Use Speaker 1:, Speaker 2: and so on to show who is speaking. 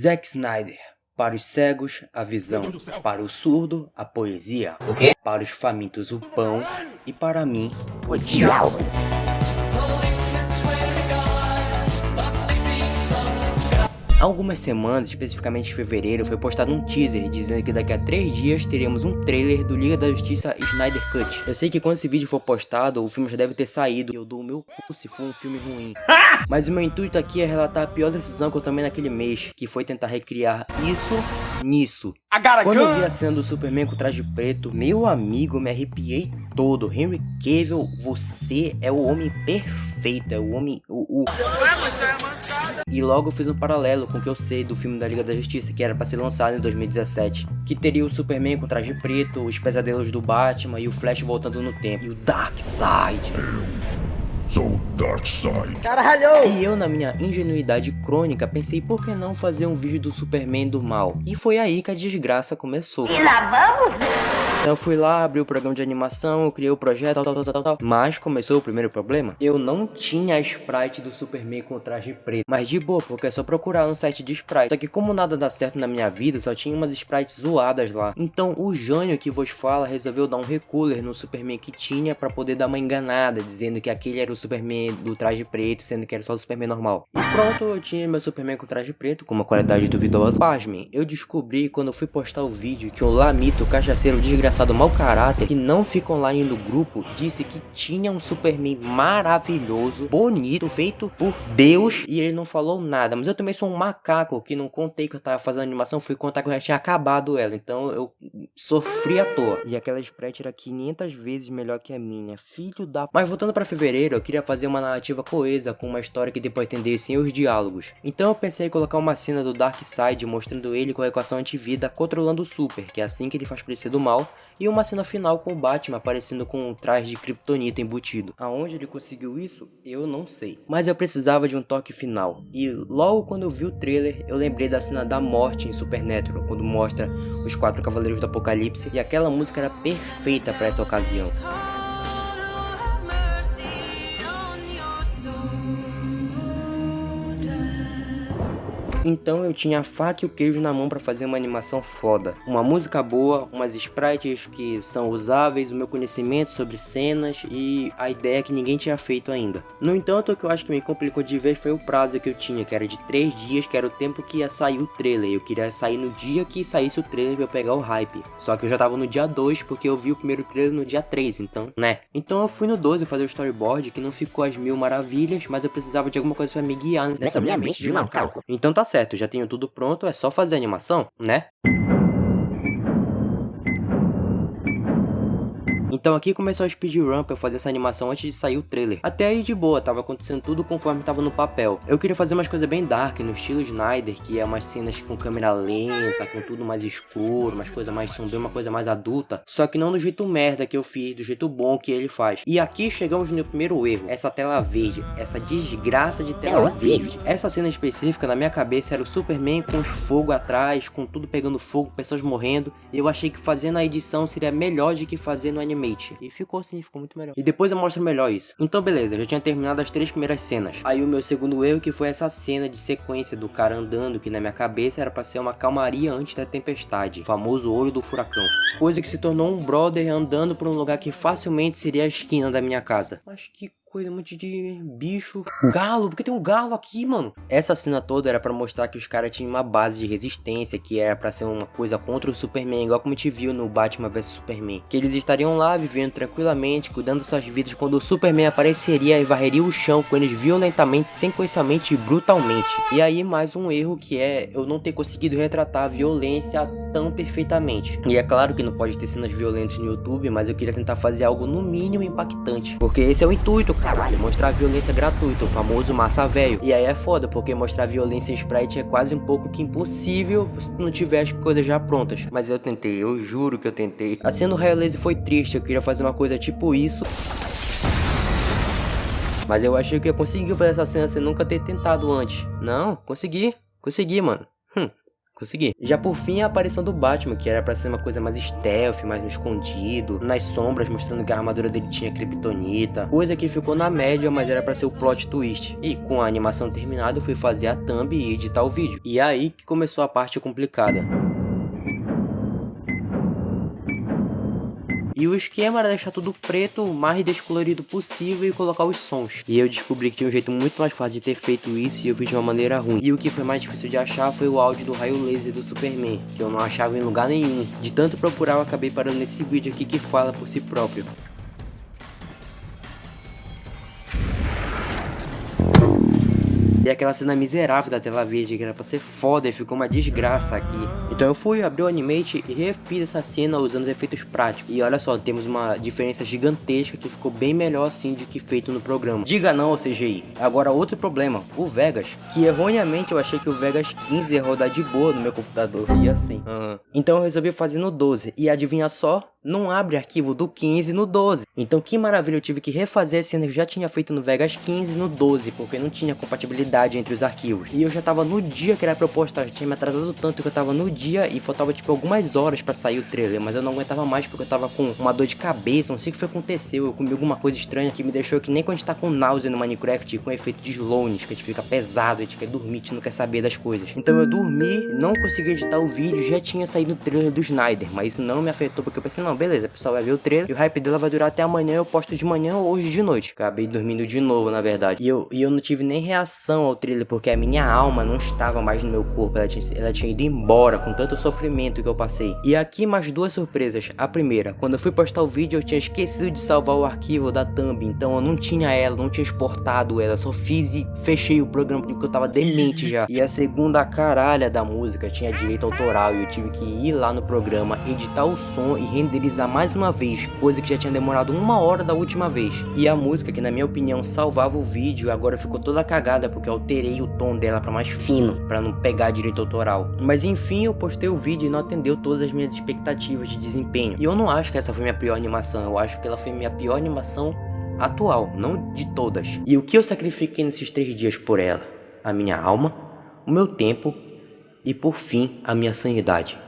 Speaker 1: Zack Snyder. Para os cegos, a visão. Para o surdo, a poesia. Para os famintos, o pão. E para mim, o diabo. Há algumas semanas, especificamente em fevereiro, foi postado um teaser dizendo que daqui a 3 dias teremos um trailer do Liga da Justiça Snyder Cut. Eu sei que quando esse vídeo for postado, o filme já deve ter saído e eu dou o meu cu se for um filme ruim. Mas o meu intuito aqui é relatar a pior decisão que eu tomei naquele mês, que foi tentar recriar isso nisso. Quando eu vi a cena do Superman com traje preto, meu amigo, me arrepiei todo. Henry Cavill, você é o homem perfeito, é o homem... O, o... E logo eu fiz um paralelo com o que eu sei do filme da Liga da Justiça, que era para ser lançado em 2017. Que teria o Superman com traje preto, os pesadelos do Batman e o Flash voltando no tempo. E o Darkseid.
Speaker 2: Sou Darkseid.
Speaker 1: Caralho! E eu, na minha ingenuidade crônica, pensei por que não fazer um vídeo do Superman do mal? E foi aí que a desgraça começou.
Speaker 3: E lá vamos?
Speaker 1: Então eu fui lá, abri o programa de animação, eu criei o projeto, tal, tal, tal, tal, Mas começou o primeiro problema. Eu não tinha a sprite do Superman com traje preto. Mas de boa, porque é só procurar no site de sprite. Só que como nada dá certo na minha vida, só tinha umas sprites zoadas lá. Então o Jânio que vos fala resolveu dar um recooler no Superman que tinha pra poder dar uma enganada, dizendo que aquele era o Superman do traje preto, sendo que era só o Superman normal. E pronto, eu tinha meu Superman com traje preto, com uma qualidade duvidosa. Pasmem, eu descobri quando eu fui postar o vídeo que o Lamito, cachaceiro desgraçado, desgraçado mau caráter que não fica online no grupo disse que tinha um Superman maravilhoso, bonito, feito por Deus e ele não falou nada. Mas eu também sou um macaco que não contei que eu tava fazendo animação, fui contar que eu já tinha acabado ela. Então eu sofri à toa. E aquela spread era 500 vezes melhor que a minha. Filho da... Mas voltando para fevereiro, eu queria fazer uma narrativa coesa com uma história que depois atendesse os diálogos. Então eu pensei em colocar uma cena do Darkseid mostrando ele com a equação antivida controlando o Super, que é assim que ele faz parecer do mal, e uma cena final com o Batman aparecendo com um traje de kryptonita embutido. Aonde ele conseguiu isso, eu não sei. Mas eu precisava de um toque final. E logo quando eu vi o trailer, eu lembrei da cena da morte em Supernatural, quando mostra os quatro cavaleiros do apocalipse, e aquela música era perfeita para essa ocasião. Então eu tinha a faca e o queijo na mão para fazer uma animação foda. Uma música boa, umas sprites que são usáveis, o meu conhecimento sobre cenas e a ideia que ninguém tinha feito ainda. No entanto, o que eu acho que me complicou de vez foi o prazo que eu tinha, que era de 3 dias, que era o tempo que ia sair o trailer. Eu queria sair no dia que saísse o trailer pra eu pegar o hype. Só que eu já tava no dia 2, porque eu vi o primeiro trailer no dia 3, então, né? Então eu fui no 12 fazer o storyboard, que não ficou as mil maravilhas, mas eu precisava de alguma coisa para me guiar nessa minha mente de macaco. Então tá certo certo, já tenho tudo pronto, é só fazer a animação, né? Então aqui começou a speedrun pra eu fazer essa animação antes de sair o trailer. Até aí de boa, tava acontecendo tudo conforme tava no papel. Eu queria fazer umas coisas bem dark, no estilo Snyder, que é umas cenas com câmera lenta, com tudo mais escuro, umas coisas mais sombrias, uma coisa mais adulta. Só que não do jeito merda que eu fiz, do jeito bom que ele faz. E aqui chegamos no primeiro erro, essa tela verde, essa desgraça de tela verde. Essa cena específica na minha cabeça era o Superman com os fogo atrás, com tudo pegando fogo, pessoas morrendo. E eu achei que fazendo a edição seria melhor do que fazer no anime Animate. E ficou assim, ficou muito melhor. E depois eu mostro melhor isso. Então beleza, já tinha terminado as três primeiras cenas. Aí o meu segundo erro que foi essa cena de sequência do cara andando, que na minha cabeça era pra ser uma calmaria antes da tempestade. O famoso olho do furacão. Coisa que se tornou um brother andando por um lugar que facilmente seria a esquina da minha casa. Acho que coisa, um monte de bicho. Galo, porque tem um galo aqui, mano. Essa cena toda era pra mostrar que os caras tinham uma base de resistência, que era pra ser uma coisa contra o Superman, igual como a gente viu no Batman vs Superman. Que eles estariam lá vivendo tranquilamente, cuidando suas vidas, quando o Superman apareceria e varreria o chão com eles violentamente, sequencialmente e brutalmente. E aí mais um erro que é eu não ter conseguido retratar a violência tão perfeitamente. E é claro que não pode ter cenas violentas no YouTube, mas eu queria tentar fazer algo no mínimo impactante. Porque esse é o intuito, cara caralho. Mostrar violência gratuita, o famoso massa velho. E aí é foda, porque mostrar violência em sprite é quase um pouco que impossível se não tiver as coisas já prontas. Mas eu tentei, eu juro que eu tentei. A cena do Raio foi triste, eu queria fazer uma coisa tipo isso. Mas eu achei que eu consegui fazer essa cena sem nunca ter tentado antes. Não, consegui. Consegui, mano. Hum, Consegui. Já por fim a aparição do Batman, que era pra ser uma coisa mais stealth, mais no escondido, nas sombras, mostrando que a armadura dele tinha kryptonita, coisa que ficou na média, mas era pra ser o plot twist. E com a animação terminada, eu fui fazer a thumb e editar o vídeo. E aí que começou a parte complicada. E o esquema era deixar tudo preto, o mais descolorido possível e colocar os sons. E eu descobri que tinha um jeito muito mais fácil de ter feito isso e eu vi de uma maneira ruim. E o que foi mais difícil de achar foi o áudio do raio laser do Superman, que eu não achava em lugar nenhum. De tanto procurar eu acabei parando nesse vídeo aqui que fala por si próprio. E aquela cena miserável da tela verde que era pra ser foda e ficou uma desgraça aqui. Então eu fui, abri o Animate e refiz essa cena usando os efeitos práticos. E olha só, temos uma diferença gigantesca que ficou bem melhor assim do que feito no programa. Diga não ao CGI. Agora outro problema, o Vegas. Que erroneamente eu achei que o Vegas 15 ia rodar de boa no meu computador. E assim. Uhum. Então eu resolvi fazer no 12. E adivinha só? Não abre arquivo do 15 no 12. Então que maravilha, eu tive que refazer a cena que eu já tinha feito no Vegas 15 no 12, porque não tinha compatibilidade entre os arquivos. E eu já tava no dia que era proposta, já tinha me atrasado tanto que eu tava no dia e faltava tipo algumas horas pra sair o trailer, mas eu não aguentava mais porque eu tava com uma dor de cabeça, não sei o que foi aconteceu, eu comi alguma coisa estranha que me deixou que nem quando a gente tá com náusea no Minecraft, com efeito de slowness, que a gente fica pesado, a gente quer dormir, a gente não quer saber das coisas. Então eu dormi, não consegui editar o vídeo, já tinha saído o trailer do Snyder, mas isso não me afetou porque eu pensei, não, beleza, o pessoal vai ver o trailer e o hype dela vai durar até amanhã, eu posto de manhã ou hoje de noite. Acabei dormindo de novo, na verdade. E eu, e eu não tive nem reação ao trailer, porque a minha alma não estava mais no meu corpo, ela tinha, ela tinha ido embora com tanto sofrimento que eu passei. E aqui mais duas surpresas. A primeira, quando eu fui postar o vídeo, eu tinha esquecido de salvar o arquivo da thumb, então eu não tinha ela, não tinha exportado ela, só fiz e fechei o programa porque eu tava demente já. E a segunda, caralha da música, tinha direito autoral e eu tive que ir lá no programa, editar o som e renderizar mais mais uma vez, coisa que já tinha demorado uma hora da última vez. E a música, que na minha opinião salvava o vídeo, agora ficou toda cagada porque eu alterei o tom dela para mais fino, para não pegar direito autoral. Mas enfim, eu postei o vídeo e não atendeu todas as minhas expectativas de desempenho. E eu não acho que essa foi minha pior animação, eu acho que ela foi minha pior animação atual, não de todas. E o que eu sacrifiquei nesses três dias por ela? A minha alma, o meu tempo e por fim a minha sanidade.